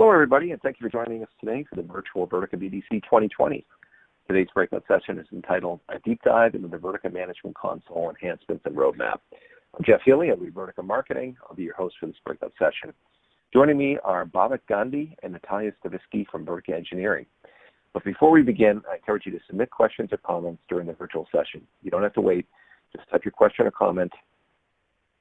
Hello, everybody, and thank you for joining us today for the virtual Vertica BDC 2020. Today's breakout session is entitled A Deep Dive into the Vertica Management Console Enhancements and Roadmap. I'm Jeff Healy of Vertica Marketing. I'll be your host for this breakout session. Joining me are Bhavik Gandhi and Natalia Stavisky from Vertica Engineering. But before we begin, I encourage you to submit questions or comments during the virtual session. You don't have to wait. Just type your question or comment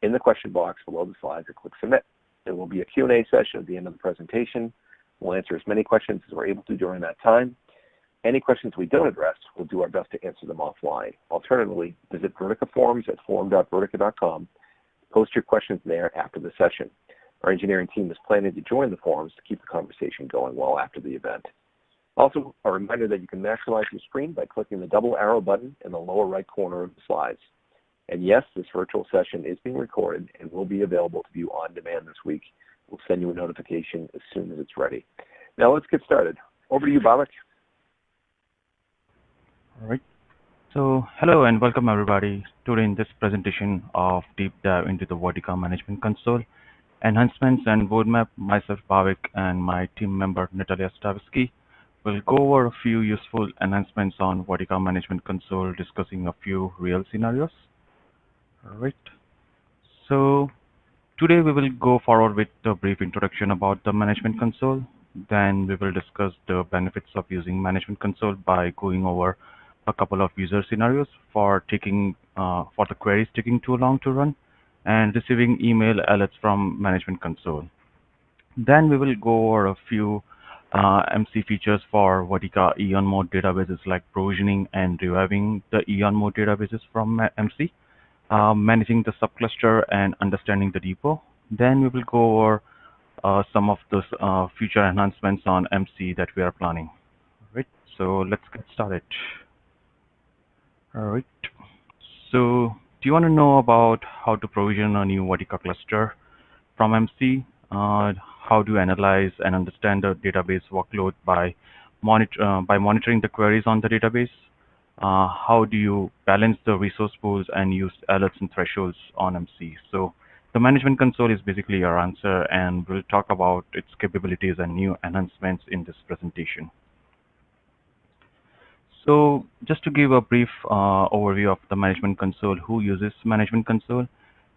in the question box below the slides and click submit. There will be a Q&A session at the end of the presentation. We'll answer as many questions as we're able to during that time. Any questions we don't address, we'll do our best to answer them offline. Alternatively, visit Vertica Forums at forum.vertica.com. Post your questions there after the session. Our engineering team is planning to join the forums to keep the conversation going well after the event. Also, a reminder that you can maximize your screen by clicking the double arrow button in the lower right corner of the slides. And yes, this virtual session is being recorded and will be available to view on demand this week. We'll send you a notification as soon as it's ready. Now let's get started. Over to you, Bhavik. All right. So hello and welcome everybody. Today in this presentation of Deep Dive into the Vertica Management Console, enhancements and roadmap, myself Bhavik and my team member Natalia Stavisky will go over a few useful enhancements on Vertica Management Console, discussing a few real scenarios. Alright, so today we will go forward with a brief introduction about the Management Console. Then we will discuss the benefits of using Management Console by going over a couple of user scenarios for taking uh, for the queries taking too long to run and receiving email alerts from Management Console. Then we will go over a few uh, MC features for Vertica Eon mode databases like provisioning and reviving the Eon mode databases from MC uh, managing the subcluster and understanding the depot. Then we will go over uh, some of the uh, future enhancements on MC that we are planning. All right, so let's get started. All right, so do you want to know about how to provision a new Vertica cluster from MC? Uh, how to analyze and understand the database workload by, monitor, uh, by monitoring the queries on the database? Uh, how do you balance the resource pools and use alerts and thresholds on MC. So the management console is basically your answer and we'll talk about its capabilities and new enhancements in this presentation. So just to give a brief uh, overview of the management console, who uses management console?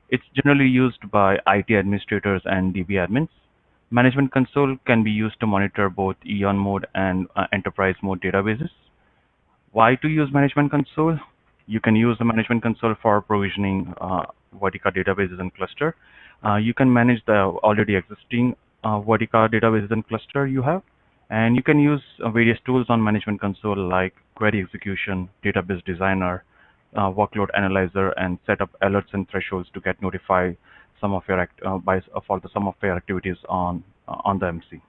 It's generally used by IT administrators and DB admins. Management console can be used to monitor both Eon mode and uh, enterprise mode databases. Why to use Management Console? You can use the Management Console for provisioning uh, Vertica databases and cluster. Uh, you can manage the already existing uh, Vertica databases and cluster you have. And you can use uh, various tools on Management Console like query execution, database designer, uh, workload analyzer, and set up alerts and thresholds to get notified some of your act uh, by for the some of your activities on on the MC.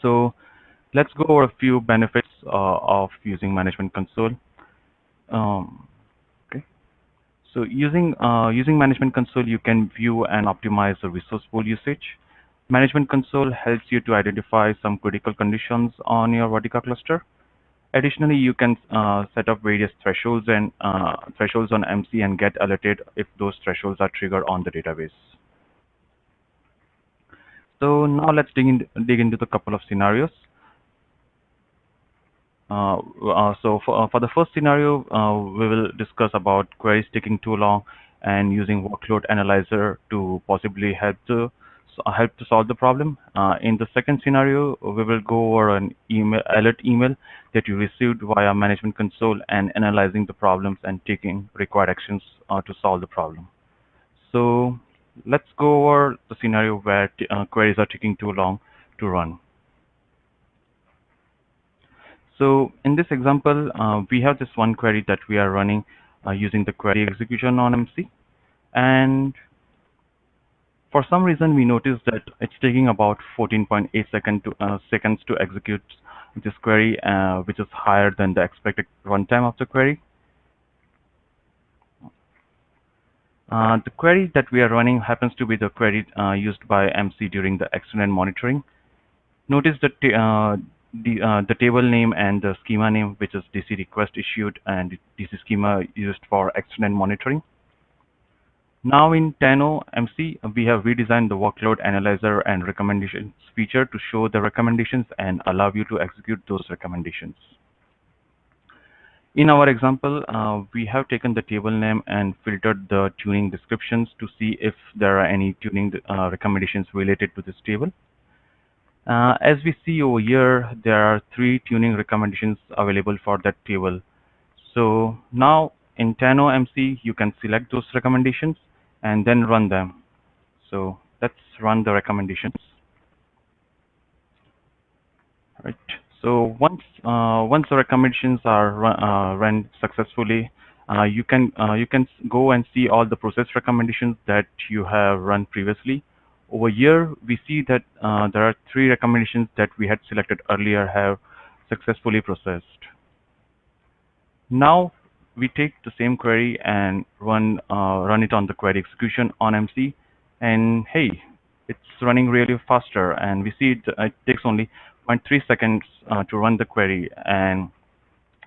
So let's go over a few benefits uh, of using Management Console. Um, okay. So using uh, using Management Console, you can view and optimize the resource pool usage. Management Console helps you to identify some critical conditions on your Vertica cluster. Additionally, you can uh, set up various thresholds and uh, thresholds on MC and get alerted if those thresholds are triggered on the database. So now let's dig, in, dig into the couple of scenarios. Uh, uh, so for, uh, for the first scenario, we will discuss about queries taking too long and using workload analyzer to possibly help to help to solve the problem. Uh, in the second scenario, we will go over an email alert email that you received via management console and analyzing the problems and taking required actions uh, to solve the problem. So let's go over the scenario where uh, queries are taking too long to run. So in this example, uh, we have this one query that we are running uh, using the query execution on MC. And for some reason, we noticed that it's taking about 14.8 second to, uh, seconds to execute this query, uh, which is higher than the expected runtime of the query. Uh, the query that we are running happens to be the query uh, used by MC during the extended monitoring. Notice that the, uh, the table name and the schema name, which is DC request issued and DC schema used for extended monitoring. Now in Tano MC, we have redesigned the workload analyzer and recommendations feature to show the recommendations and allow you to execute those recommendations. In our example, uh, we have taken the table name and filtered the tuning descriptions to see if there are any tuning uh, recommendations related to this table. Uh, as we see over here, there are three tuning recommendations available for that table. So now in Tano MC, you can select those recommendations and then run them. So let's run the recommendations. Right. So once uh, once the recommendations are run, uh, run successfully, uh, you can uh, you can go and see all the process recommendations that you have run previously. Over here, we see that uh, there are three recommendations that we had selected earlier have successfully processed. Now we take the same query and run uh, run it on the query execution on MC, and hey, it's running really faster. And we see it, it takes only 0.3 seconds uh, to run the query, and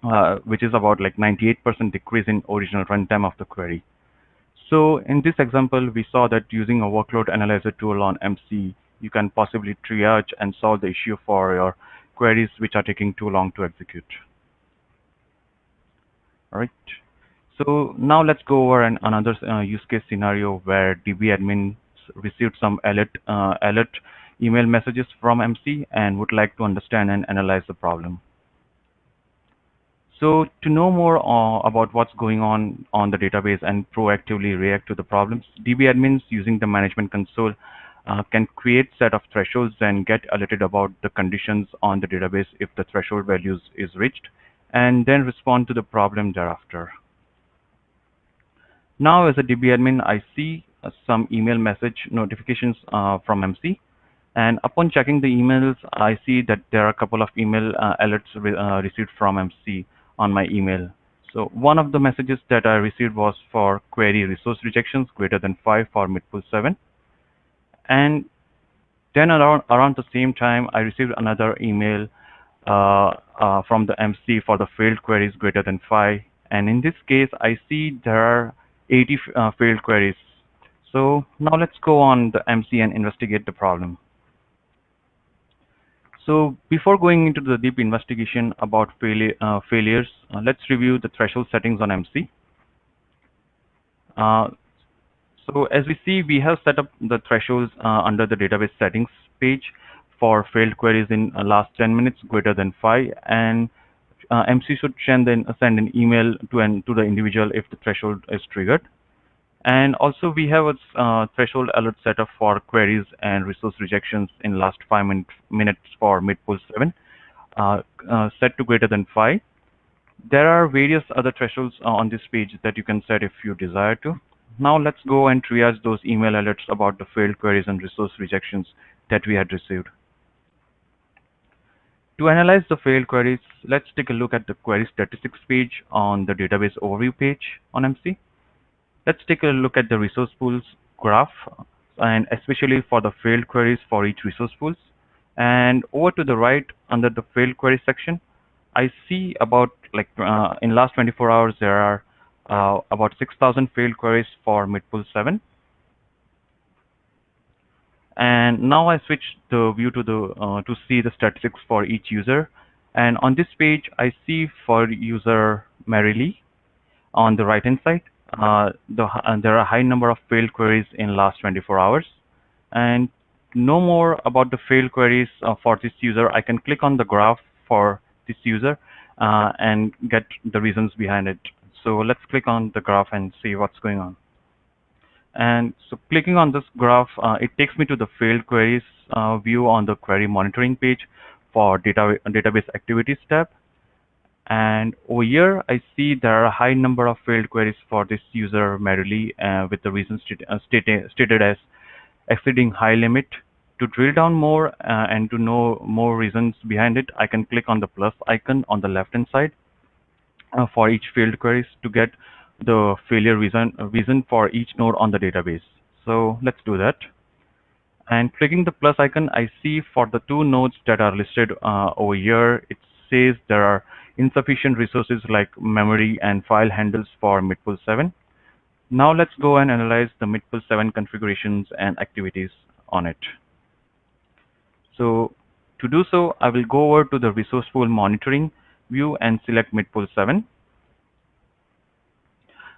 uh, which is about like 98% decrease in original runtime of the query. So in this example, we saw that using a workload analyzer tool on MC, you can possibly triage and solve the issue for your queries which are taking too long to execute. All right. So now let's go over an, another uh, use case scenario where DB admins received some alert, uh, alert email messages from MC and would like to understand and analyze the problem. So to know more uh, about what's going on on the database and proactively react to the problems, DB admins using the management console uh, can create set of thresholds and get alerted about the conditions on the database if the threshold values is reached and then respond to the problem thereafter. Now as a DB admin, I see uh, some email message notifications uh, from MC. And upon checking the emails, I see that there are a couple of email uh, alerts re uh, received from MC on my email. So one of the messages that I received was for query resource rejections greater than 5 for midpool 7. And then around, around the same time, I received another email uh, uh, from the MC for the failed queries greater than 5. And in this case, I see there are 80 uh, failed queries. So now let's go on the MC and investigate the problem. So before going into the deep investigation about failure, uh, failures, uh, let's review the threshold settings on MC. Uh, so as we see, we have set up the thresholds under the database settings page for failed queries in uh, last 10 minutes greater than 5 and uh, MC should send, then, send an email to, an, to the individual if the threshold is triggered. And also we have a uh, threshold alert setup for queries and resource rejections in last 5 min minutes for midpool 7 uh, uh, set to greater than 5. There are various other thresholds uh, on this page that you can set if you desire to. Now let's go and triage those email alerts about the failed queries and resource rejections that we had received. To analyze the failed queries, let's take a look at the query statistics page on the database overview page on MC. Let's take a look at the resource pools graph and especially for the failed queries for each resource pools. And over to the right under the failed query section, I see about like uh, in last 24 hours there are uh, about 6,000 failed queries for midpool 7 and now I switch the view to the uh, to see the statistics for each user. And on this page, I see for user Mary Lee on the right hand side, uh, uh, there are a high number of failed queries in last 24 hours. And know more about the failed queries uh, for this user, I can click on the graph for this user uh, and get the reasons behind it. So let's click on the graph and see what's going on. And so clicking on this graph, uh, it takes me to the failed queries view on the query monitoring page for data, database activities tab. And over here, I see there are a high number of failed queries for this user Mary Lee uh, with the reasons uh, stated, stated as exceeding high limit. To drill down more uh, and to know more reasons behind it, I can click on the plus icon on the left hand side uh, for each failed queries to get the failure reason, reason for each node on the database. So let's do that. And clicking the plus icon, I see for the two nodes that are listed uh, over here, it says there are insufficient resources like memory and file handles for midpool 7. Now let's go and analyze the MITPUL 7 configurations and activities on it. So to do so, I will go over to the resource pool monitoring view and select MITPUL 7.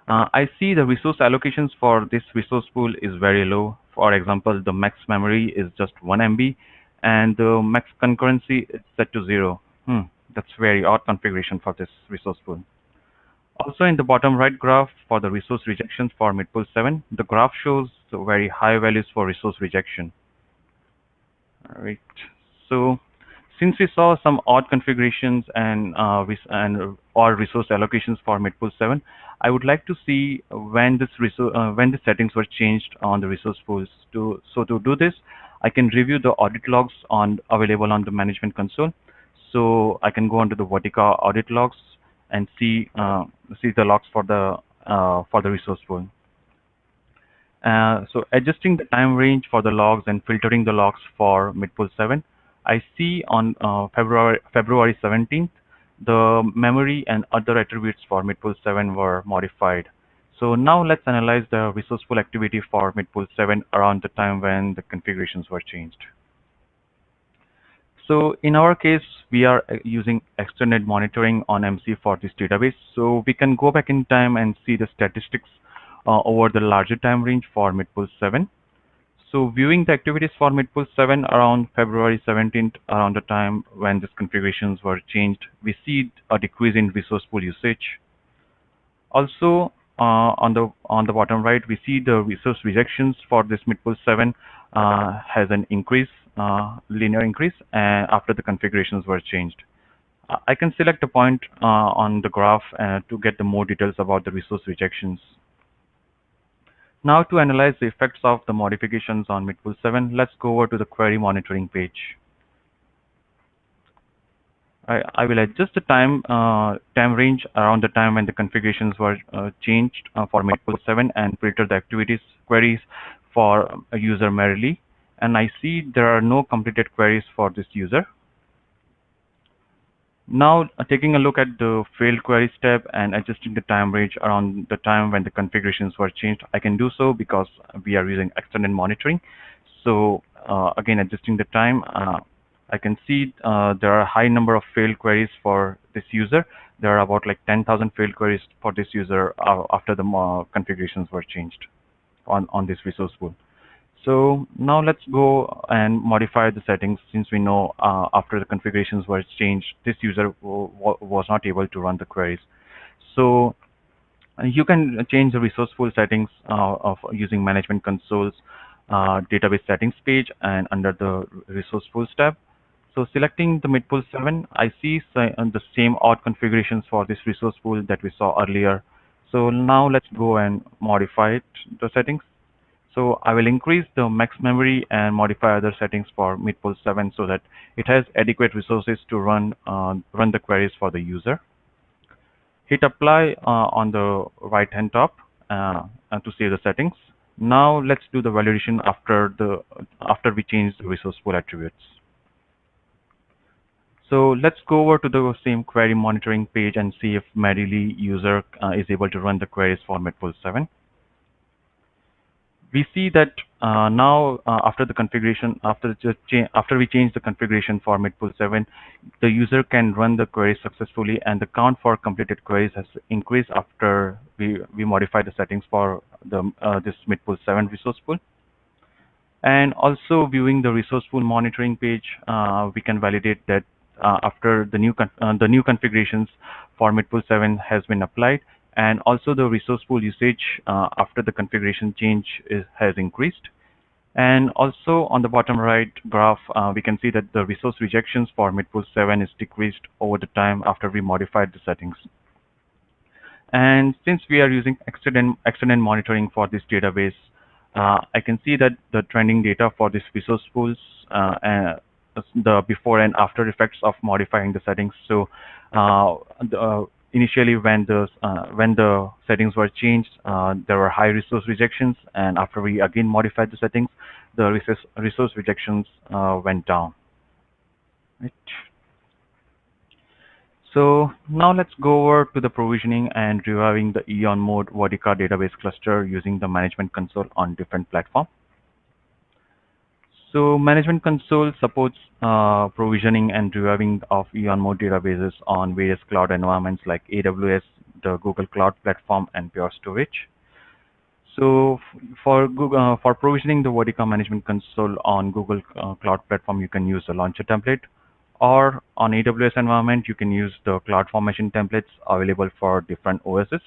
Uh, I see the resource allocations for this resource pool is very low. For example, the max memory is just 1 MB and the max concurrency is set to 0. Hmm, that's very odd configuration for this resource pool. Also in the bottom right graph for the resource rejections for midpool 7, the graph shows very high values for resource rejection. All right. So since we saw some odd configurations and uh, and odd resource allocations for midpool 7, I would like to see when this uh, when the settings were changed on the resource pools. To so to do this, I can review the audit logs on available on the management console. So I can go onto the Vertica audit logs and see uh, see the logs for the uh, for the resource pool. Uh, so adjusting the time range for the logs and filtering the logs for midpool 7, I see on uh, February February 17th the memory and other attributes for midpool 7 were modified. So now let's analyze the resource pool activity for midpool 7 around the time when the configurations were changed. So in our case, we are uh, using extended monitoring on MC for this database. So we can go back in time and see the statistics uh, over the larger time range for MITPUL 7. So viewing the activities for MITPUL 7 around February 17th, around the time when these configurations were changed, we see a decrease in resource pool usage. Also, uh, on the on the bottom right, we see the resource rejections for this MITPUL 7 uh, has an increase, uh, linear increase, after the configurations were changed. Uh, I can select a point uh, on the graph uh, to get the more details about the resource rejections. Now to analyze the effects of the modifications on MITPUL 7, let's go over to the query monitoring page. I, I will adjust the time uh, time range around the time when the configurations were uh, changed uh, for MITPUL 7 and filter the activities queries for a user Mary Lee. And I see there are no completed queries for this user. Now uh, taking a look at the failed queries step and adjusting the time range around the time when the configurations were changed, I can do so because we are using extended monitoring. So uh, again, adjusting the time, uh, I can see uh, there are a high number of failed queries for this user. There are about like 10,000 failed queries for this user uh, after the uh, configurations were changed on, on this resource pool. So now let's go and modify the settings since we know uh, after the configurations were changed, this user was not able to run the queries. So uh, you can change the resource pool settings uh, of using management consoles uh, database settings page and under the resource pools tab. So selecting the midpool 7, I see uh, the same odd configurations for this resource pool that we saw earlier. So now let's go and modify it, the settings. So I will increase the max memory and modify other settings for MITPUL 7 so that it has adequate resources to run uh, run the queries for the user. Hit apply uh, on the right hand top uh, to save the settings. Now let's do the validation after the after we change the resource pool attributes. So let's go over to the same query monitoring page and see if Mary Lee user uh, is able to run the queries for MITPUL 7 we see that uh, now uh, after the configuration, after the after we change the configuration for MITPUL 7, the user can run the query successfully and the count for completed queries has increased after we, we modify the settings for the uh, this MITPUL 7 resource pool. And also viewing the resource pool monitoring page, uh, we can validate that after the new uh, the new configurations for MITPUL 7 has been applied, and also the resource pool usage uh, after the configuration change is, has increased. And also on the bottom right graph, uh, we can see that the resource rejections for MITPUL 7 is decreased over the time after we modified the settings. And since we are using extended, monitoring for this database, uh, I can see that the trending data for this resource pools, uh, the before and after effects of modifying the settings. So uh, the, initially when the uh, when the settings were changed, uh, there were high resource rejections, and after we again modified the settings, the resource resource rejections uh, went down. Right. So now let's go over to the provisioning and reviving the Eon mode Vertica database cluster using the management console on different platforms. So management console supports uh, provisioning and reviving of Eon mode databases on various cloud environments like AWS, the Google Cloud Platform, and Pure Storage. So for Google, uh, for provisioning the Vertica management console on Google uh, Cloud Platform, you can use the launcher template or on AWS environment, you can use the CloudFormation templates available for different OSs.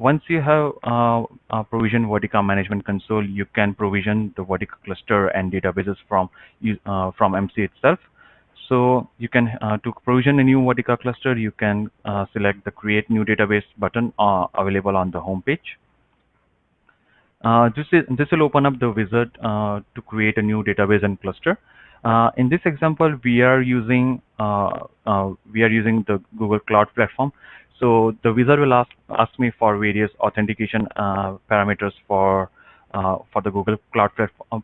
Once you have uh, provision Vertica Management Console, you can provision the Vertica cluster and databases from uh, from MC itself. So you can uh, to provision a new Vertica cluster, you can uh, select the Create New Database button uh, available on the home page. this is this will open up the wizard to create a new database and cluster. Uh, in this example, we are using uh, uh, we are using the Google Cloud Platform. So the wizard will ask ask me for various authentication uh, parameters for uh, for the Google Cloud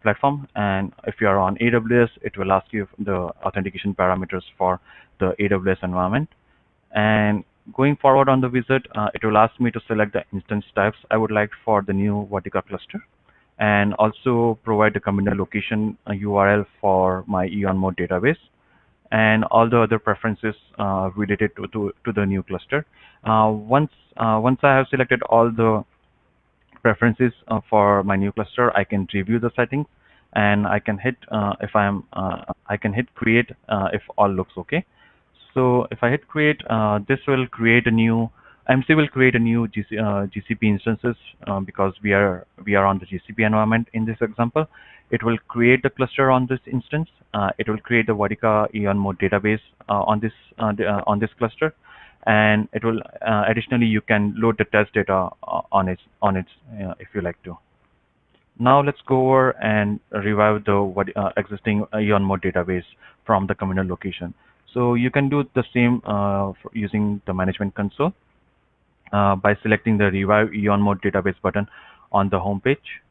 Platform, and if you are on AWS, it will ask you the authentication parameters for the AWS environment. And going forward on the wizard, uh, it will ask me to select the instance types I would like for the new Vertica cluster. And also provide the communal location URL for my Eon mode database and all the other preferences uh, related to, to, to, the new cluster. Uh, once, uh, once I have selected all the preferences uh, for my new cluster, I can review the settings and I can hit uh, if I'm I can hit create if all looks okay. So if I hit create, this will create a new MC will create a new GC, uh, GCP instances uh, because we are we are on the GCP environment in this example. It will create the cluster on this instance. Uh, it will create the Vertica Eon mode database uh, on this uh, uh, on this cluster, and it will additionally you can load the test data on its on its if you like to. Now let's go over and revive the existing Eon mode database from the communal location. So you can do the same using the management console. Uh, by selecting the Revive Eon Mode Database button on the home page.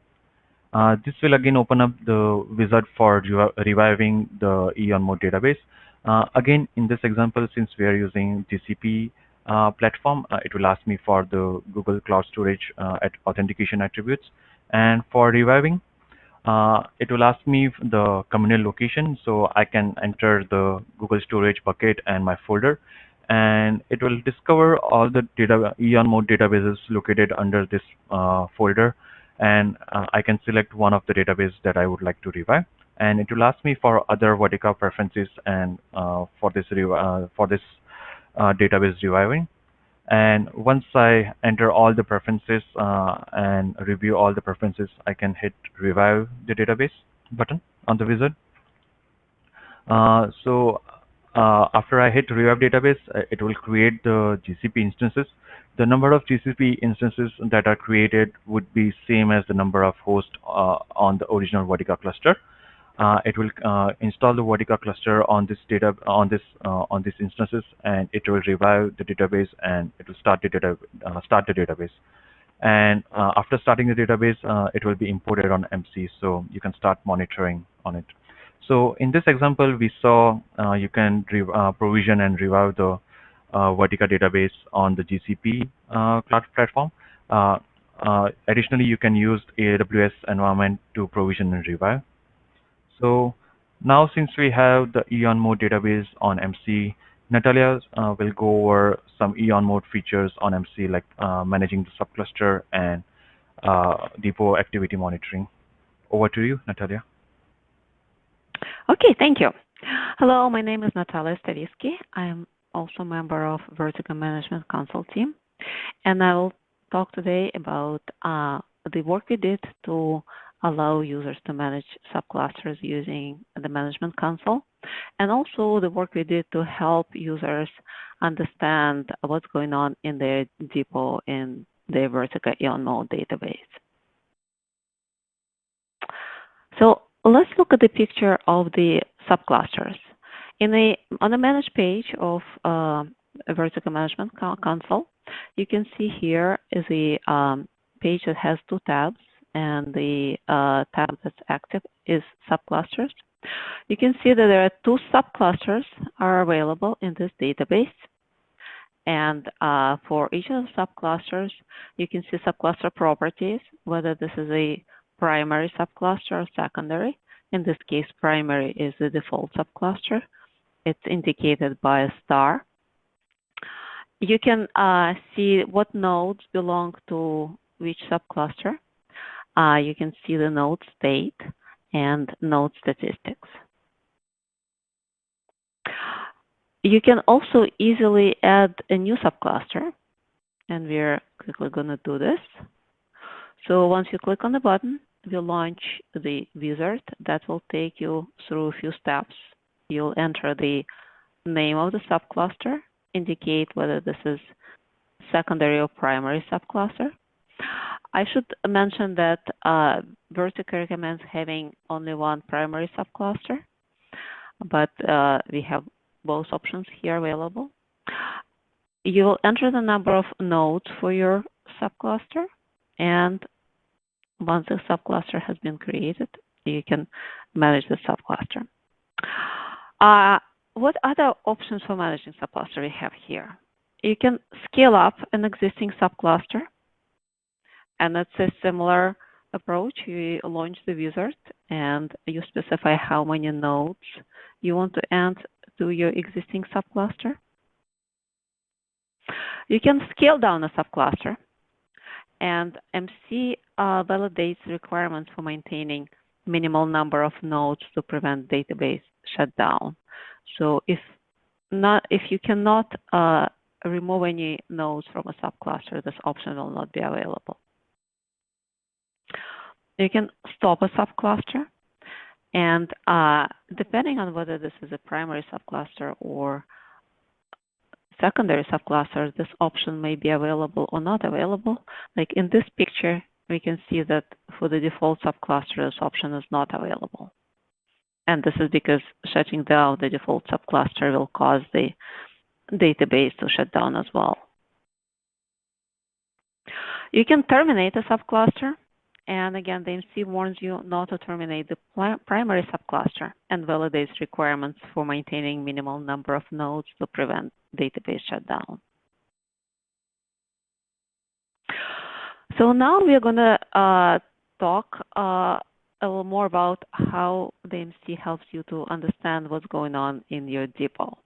Uh, this will again open up the wizard for reviving the Eon Mode database. Uh, again, in this example, since we are using GCP uh, platform, uh, it will ask me for the Google Cloud Storage at authentication attributes. And for reviving, it will ask me the communal location, so I can enter the Google Storage bucket and my folder and it will discover all the data Eon mode databases located under this uh, folder. And uh, I can select one of the database that I would like to revive. And it will ask me for other Vertica preferences and uh, for this uh, for this uh, database reviving. And once I enter all the preferences uh, and review all the preferences I can hit revive the database button on the wizard. So uh, after I hit revive database, uh, it will create the GCP instances. The number of GCP instances that are created would be same as the number of hosts uh, on the original Vertica cluster. Uh, it will uh, install the Vertica cluster on this data on this uh, on these instances, and it will revive the database and it will start the data start the database. And after starting the database, it will be imported on MC, so you can start monitoring on it. So in this example, we saw uh, you can uh, provision and revive the uh, Vertica database on the GCP uh, cloud platform. Uh, uh, additionally, you can use AWS environment to provision and revive. So now since we have the Eon mode database on MC, Natalia will go over some Eon mode features on MC like managing the subcluster and depot activity monitoring. Over to you, Natalia. Okay, thank you. Hello, my name is Natalia Stavisky. I am also a member of Vertica Management Console team, and I will talk today about uh, the work we did to allow users to manage subclusters using the Management Console, and also the work we did to help users understand what's going on in their depot in the Vertica Eon Mode database. So Let's look at the picture of the subclusters. In the, on the manage page of uh, Management Console, you can see here is a um, page that has two tabs, and the uh, tab that's active is subclusters. You can see that there are two subclusters are available in this database. And uh, for each of the subclusters, you can see subcluster properties, whether this is a primary subcluster or secondary. In this case, primary is the default subcluster. It's indicated by a star. You can uh, see what nodes belong to which subcluster. Uh, you can see the node state and node statistics. You can also easily add a new subcluster, and we're quickly going to do this. So once you click on the button, we launch the wizard that will take you through a few steps. You'll enter the name of the subcluster, indicate whether this is secondary or primary subcluster. I should mention that uh, Vertica recommends having only one primary subcluster, but uh, we have both options here available. You will enter the number of nodes for your subcluster, and once the subcluster has been created, you can manage the subcluster. Uh, what other options for managing subcluster we have here? You can scale up an existing subcluster, and it's a similar approach. You launch the wizard, and you specify how many nodes you want to add to your existing subcluster. You can scale down a subcluster, and MC uh, validates requirements for maintaining minimal number of nodes to prevent database shutdown. So if not, if you cannot uh, remove any nodes from a subcluster, this option will not be available. You can stop a subcluster and uh, depending on whether this is a primary subcluster or secondary subcluster, this option may be available or not available. Like in this picture, we can see that for the default subcluster, this option is not available. And this is because shutting down the default subcluster will cause the database to shut down as well. You can terminate a subcluster and again, the MC warns you not to terminate the primary subcluster and validates requirements for maintaining minimal number of nodes to prevent database shutdown. So now we're going to uh, talk uh, a little more about how the MC helps you to understand what's going on in your depot.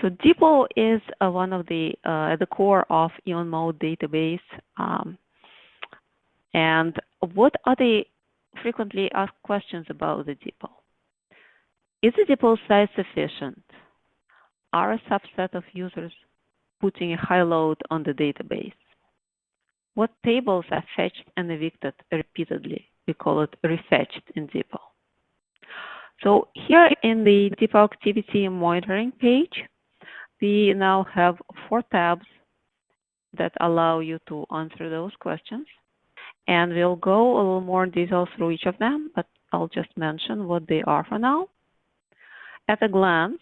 So Depot is uh, one of the uh, the core of Eon mode database. Um, and what are the frequently asked questions about the depot? Is the depot size sufficient? Are a subset of users putting a high load on the database? What tables are fetched and evicted repeatedly? We call it refetched in depot. So here in the depot activity monitoring page, we now have four tabs that allow you to answer those questions. And we'll go a little more in detail through each of them, but I'll just mention what they are for now. At a glance,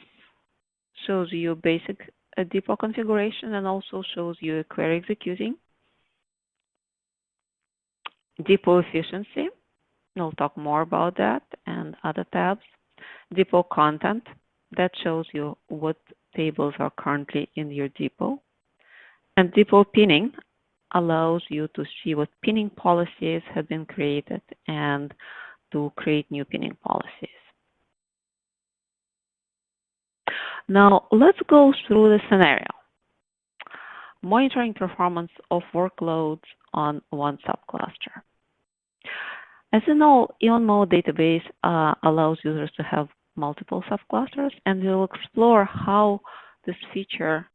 shows you basic uh, depot configuration and also shows you a query executing. Depot efficiency, we'll talk more about that and other tabs. Depot content, that shows you what tables are currently in your depot. And depot pinning allows you to see what pinning policies have been created and to create new pinning policies. Now let's go through the scenario. Monitoring performance of workloads on one subcluster. As you know, Eon mode database uh, allows users to have multiple subclusters, and we'll explore how this feature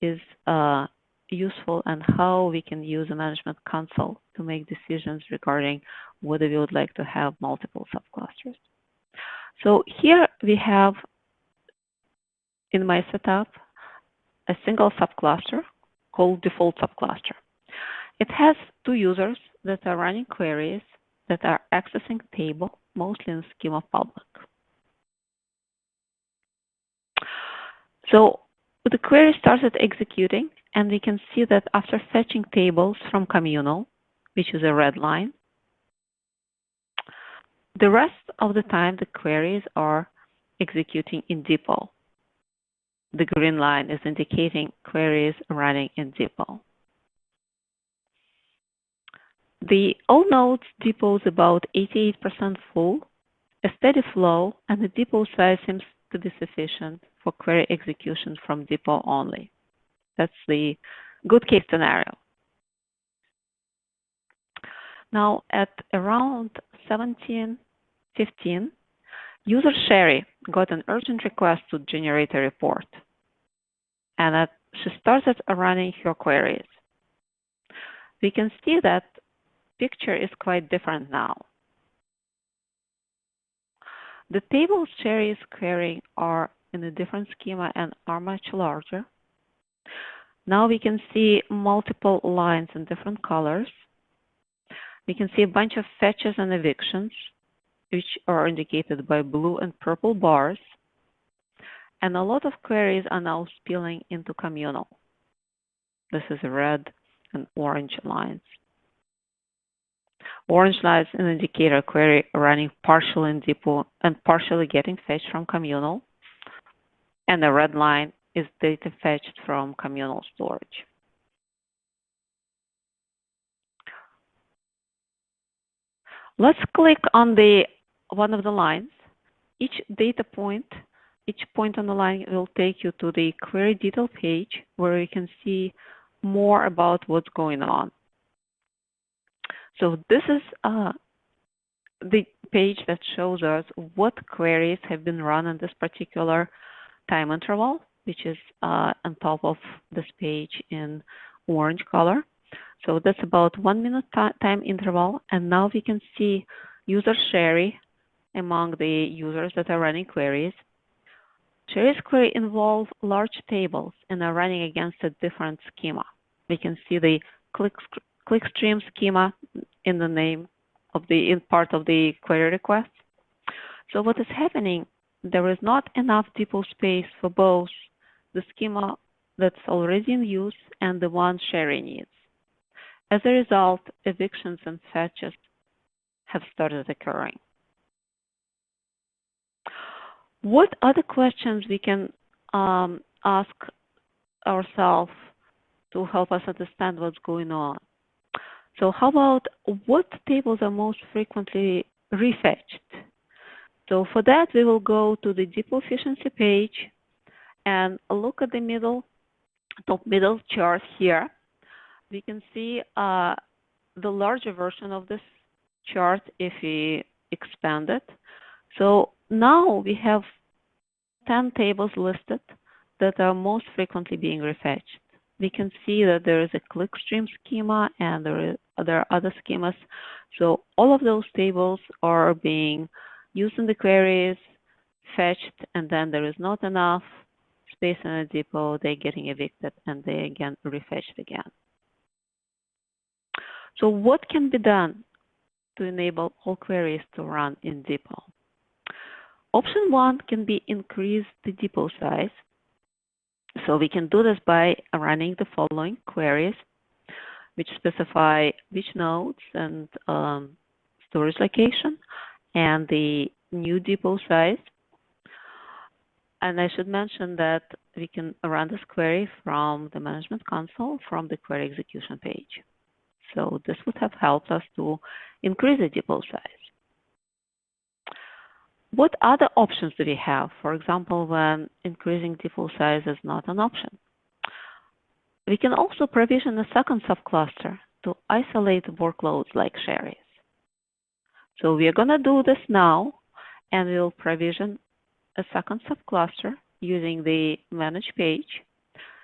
is uh, useful and how we can use a management console to make decisions regarding whether we would like to have multiple subclusters. So here we have in my setup a single subcluster called default subcluster. It has two users that are running queries that are accessing table, mostly in schema public. So the query started executing, and we can see that after fetching tables from communal, which is a red line, the rest of the time the queries are executing in depot. The green line is indicating queries running in depot. The all nodes depot is about 88% full, a steady flow, and the depot size seems to be sufficient for query execution from depot only. That's the good case scenario. Now at around 1715, user Sherry got an urgent request to generate a report. And she started running her queries. We can see that picture is quite different now. The tables Sherry is querying are in a different schema and are much larger. Now we can see multiple lines in different colors. We can see a bunch of fetches and evictions, which are indicated by blue and purple bars. And a lot of queries are now spilling into communal. This is red and orange lines. Orange lines an indicator query running partially in depot and partially getting fetched from communal. And the red line is data fetched from communal storage. Let's click on the one of the lines. Each data point, each point on the line will take you to the query detail page where you can see more about what's going on. So this is uh, the page that shows us what queries have been run in this particular time interval, which is uh, on top of this page in orange color. So that's about one minute time interval. And now we can see user Sherry among the users that are running queries. Sherry's query involve large tables and are running against a different schema. We can see the click clickstream schema in the name of the in part of the query request. So what is happening? There is not enough depot space for both the schema that's already in use and the one Sherry needs. As a result, evictions and fetches have started occurring. What other questions we can um, ask ourselves to help us understand what's going on? So how about what tables are most frequently refetched? So for that, we will go to the depot efficiency page and look at the middle, top middle chart here. We can see uh, the larger version of this chart if we expand it. So now we have 10 tables listed that are most frequently being refetched we can see that there is a clickstream schema and there, there are other schemas. So all of those tables are being used in the queries, fetched, and then there is not enough space in a depot, they're getting evicted and they again refetched again. So what can be done to enable all queries to run in depot? Option one can be increase the depot size so we can do this by running the following queries, which specify which nodes and um, storage location and the new depot size. And I should mention that we can run this query from the management console from the query execution page. So this would have helped us to increase the depot size. What other options do we have? For example, when increasing depot size is not an option. We can also provision a second subcluster to isolate workloads like Sherry's. So we are going to do this now, and we'll provision a second subcluster using the manage page.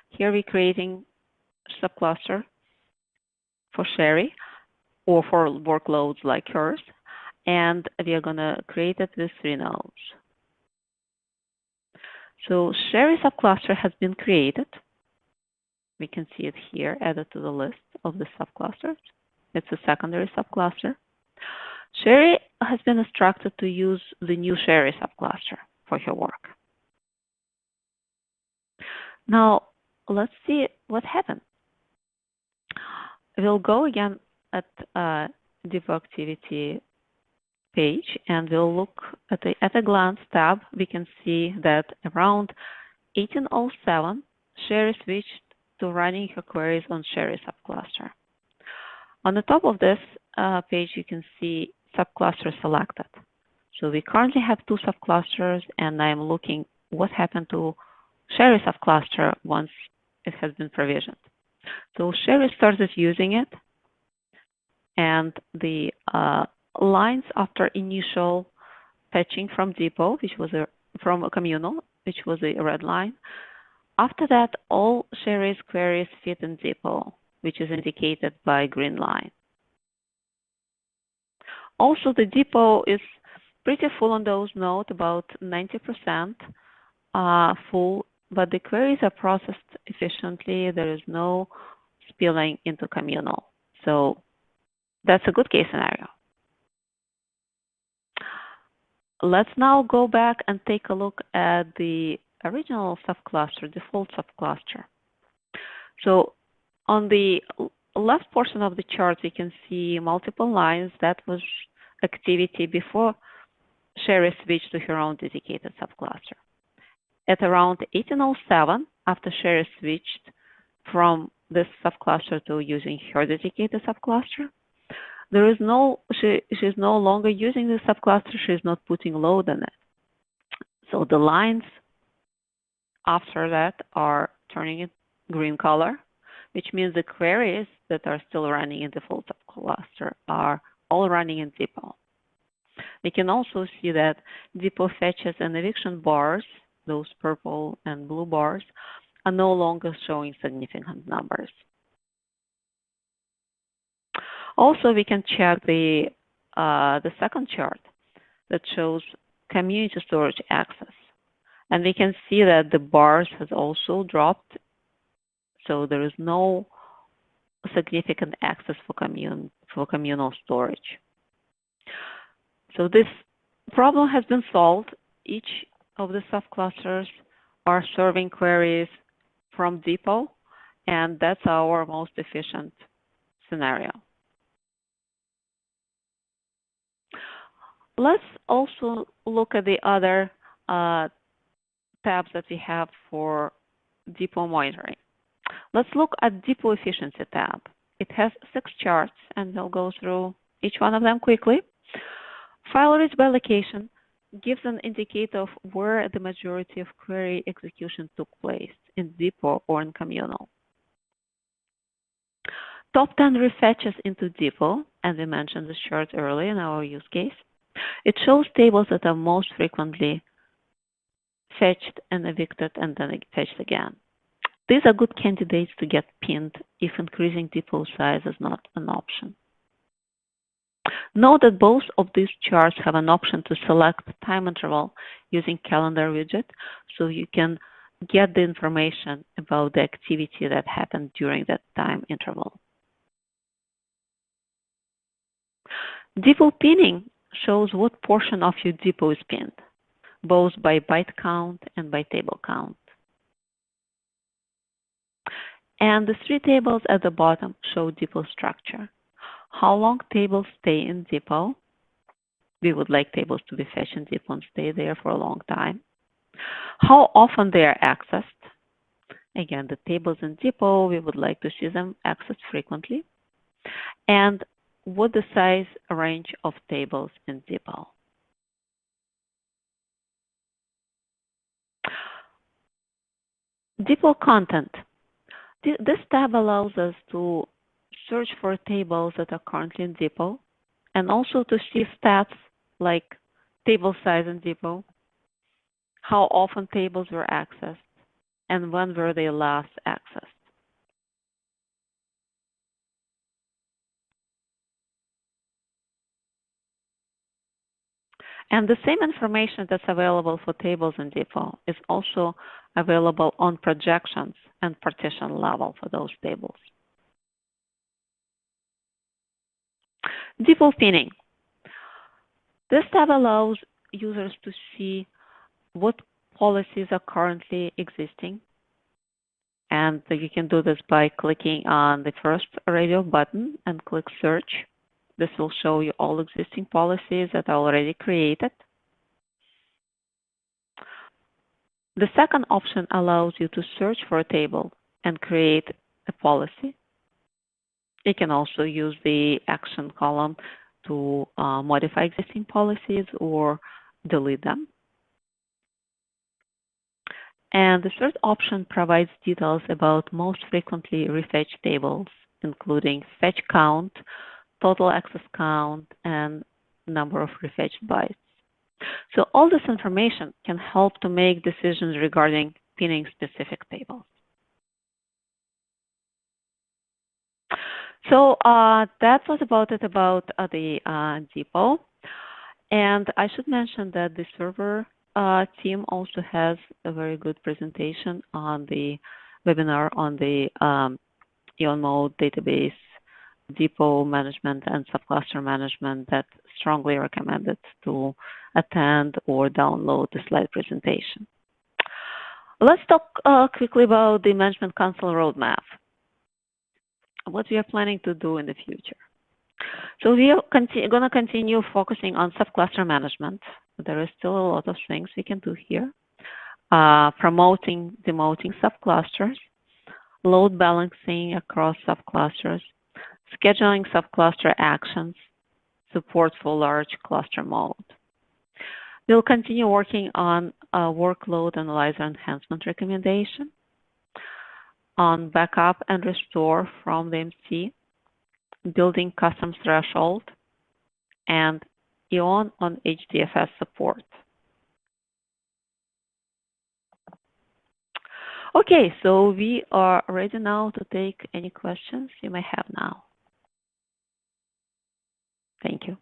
Here we're creating subcluster for Sherry or for workloads like hers and we are going to create it with three nodes. So Sherry subcluster has been created. We can see it here added to the list of the subclusters. It's a secondary subcluster. Sherry has been instructed to use the new Sherry subcluster for her work. Now, let's see what happened. We'll go again at uh, depot activity page and we'll look at the at a glance tab, we can see that around 1807, Sherry switched to running her queries on Sherry subcluster. On the top of this uh, page, you can see subcluster selected. So we currently have two subclusters and I'm looking what happened to Sherry subcluster once it has been provisioned. So Sherry started using it and the uh, lines after initial fetching from depot, which was a from a communal, which was a red line. After that, all Sherry's queries fit in depot, which is indicated by green line. Also, the depot is pretty full on those nodes, about 90% uh, full, but the queries are processed efficiently. There is no spilling into communal. So that's a good case scenario. Let's now go back and take a look at the original subcluster, default subcluster. So on the left portion of the chart, we can see multiple lines. That was activity before Sherry switched to her own dedicated subcluster. At around 1807, after Sherry switched from this subcluster to using her dedicated subcluster, there is no she she's no longer using the subcluster she's not putting load on it so the lines after that are turning green color which means the queries that are still running in default subcluster are all running in depot we can also see that depot fetches and eviction bars those purple and blue bars are no longer showing significant numbers also, we can check the, uh, the second chart that shows communal storage access. And we can see that the bars has also dropped. So there is no significant access for, commun for communal storage. So this problem has been solved. Each of the subclusters are serving queries from depot, and that's our most efficient scenario. Let's also look at the other uh, tabs that we have for depot monitoring. Let's look at depot efficiency tab. It has six charts, and we'll go through each one of them quickly. File reads by location gives an indicator of where the majority of query execution took place, in depot or in communal. Top 10 refetches into depot, and we mentioned this chart earlier in our use case. It shows tables that are most frequently fetched and evicted and then fetched again. These are good candidates to get pinned if increasing depot size is not an option. Note that both of these charts have an option to select time interval using calendar widget, so you can get the information about the activity that happened during that time interval. Depot pinning shows what portion of your depot is pinned, both by byte count and by table count. And the three tables at the bottom show depot structure. How long tables stay in depot? We would like tables to be fetched in depot and stay there for a long time. How often they are accessed? Again, the tables in depot, we would like to see them accessed frequently. And what the size range of tables in depot. Depot content. This tab allows us to search for tables that are currently in depot and also to see stats like table size in depot, how often tables were accessed, and when were they last accessed. And the same information that's available for tables in Depot is also available on projections and partition level for those tables. Depot pinning. This tab allows users to see what policies are currently existing. And you can do this by clicking on the first radio button and click search. This will show you all existing policies that are already created. The second option allows you to search for a table and create a policy. You can also use the action column to uh, modify existing policies or delete them. And the third option provides details about most frequently refetched tables, including fetch count, total access count, and number of refetched bytes. So all this information can help to make decisions regarding pinning specific tables. So uh, that was about it about uh, the uh, depot. And I should mention that the server uh, team also has a very good presentation on the webinar on the um, EON database depot management and subcluster management that strongly recommended to attend or download the slide presentation. Let's talk uh, quickly about the management console roadmap what we are planning to do in the future. So we are going to continue focusing on subcluster management. There is still a lot of things we can do here. Uh, promoting, demoting subclusters, load balancing across subclusters, scheduling subcluster actions, support for large cluster mode. We'll continue working on workload analyzer enhancement recommendation, on backup and restore from the MC, building custom threshold, and EON on HDFS support. Okay, so we are ready now to take any questions you may have now. Thank you.